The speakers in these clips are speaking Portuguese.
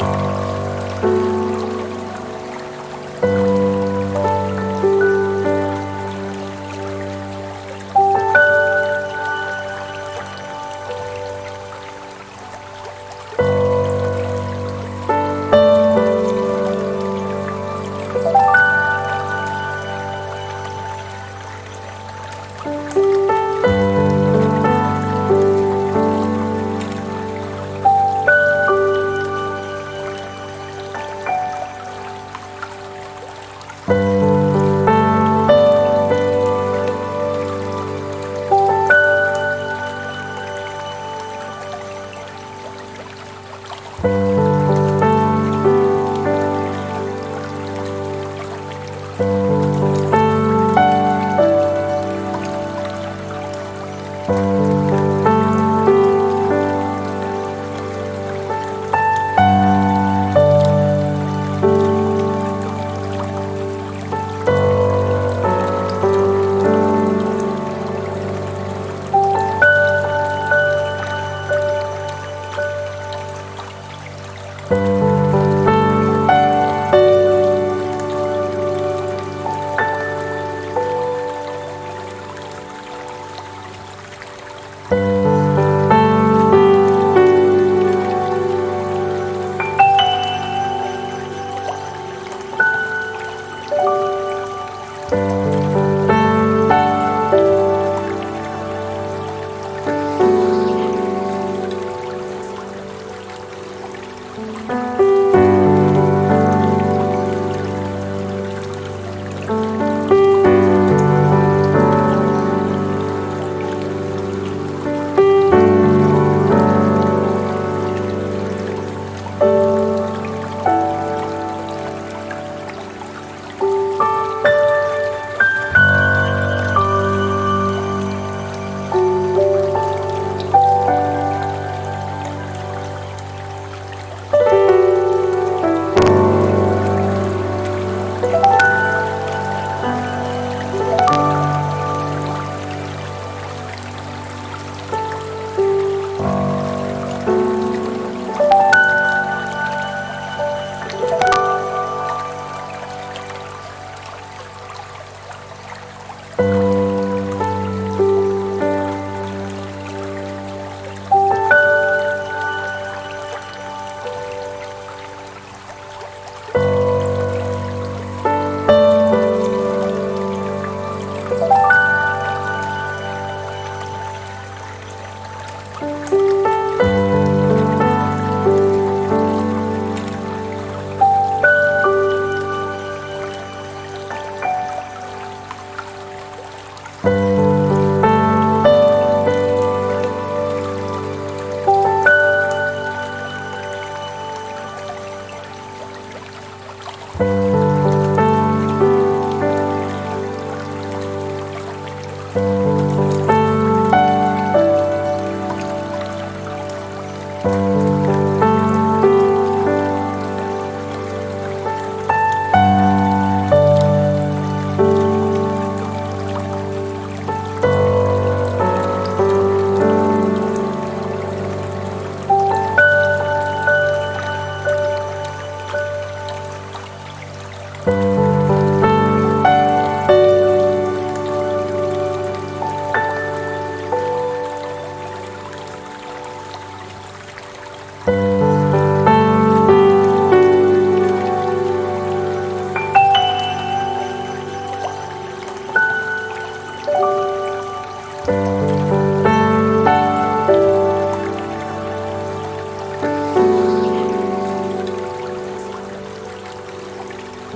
Música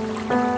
Música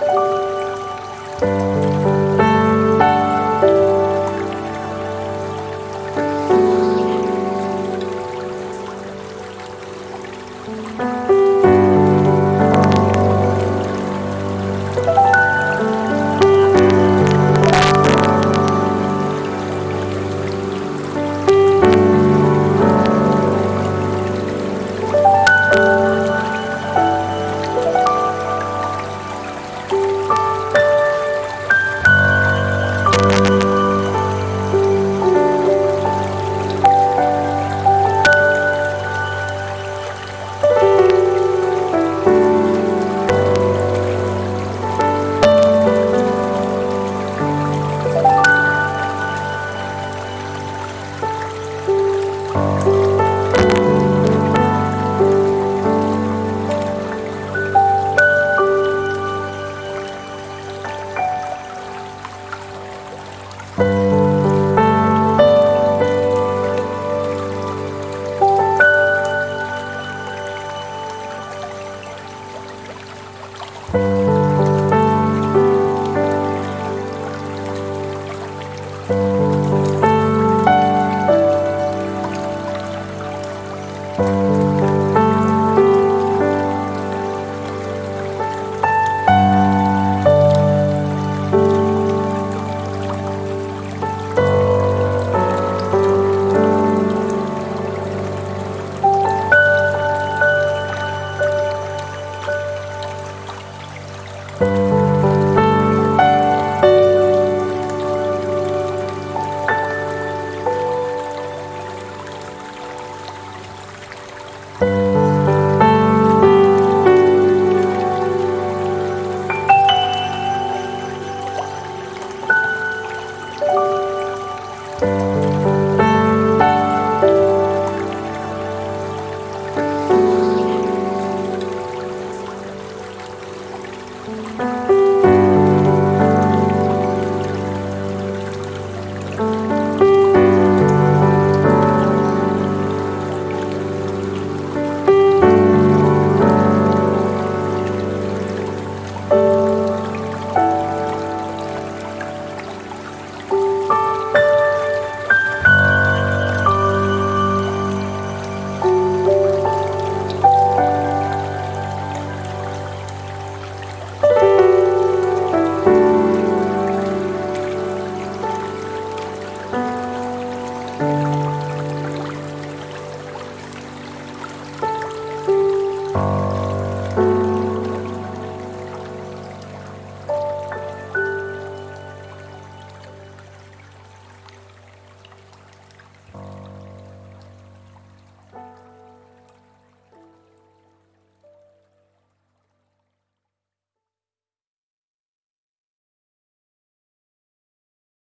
Música